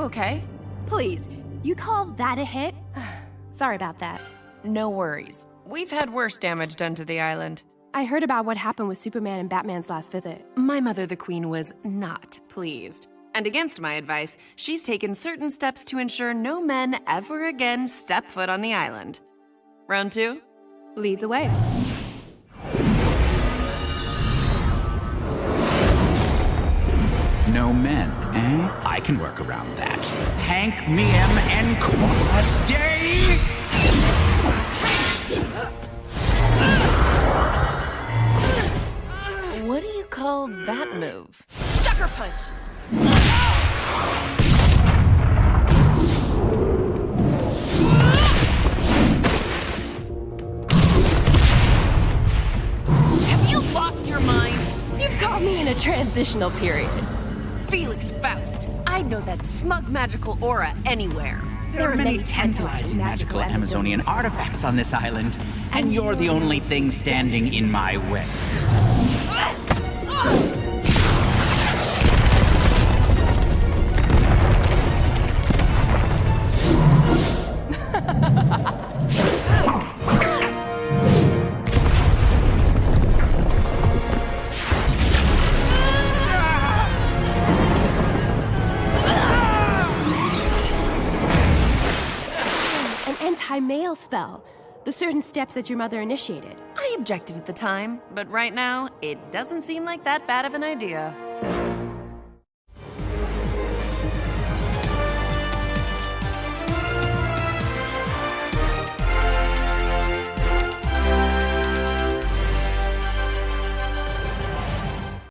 You okay? Please, you call that a hit? Sorry about that. No worries. We've had worse damage done to the island. I heard about what happened with Superman and Batman's last visit. My mother, the Queen, was not pleased. And against my advice, she's taken certain steps to ensure no men ever again step foot on the island. Round two? Lead the way. No men, eh? I can work around that. Hank, Miem, and Quas Day! What do you call that move? Sucker punch! Have you lost your mind? You've caught me in a transitional period. Felix Faust. I'd know that smug magical aura anywhere. There are many tantalizing magical Amazonian artifacts on this island, and you're the only thing standing in my way. Anti-male spell. The certain steps that your mother initiated. I objected at the time, but right now, it doesn't seem like that bad of an idea.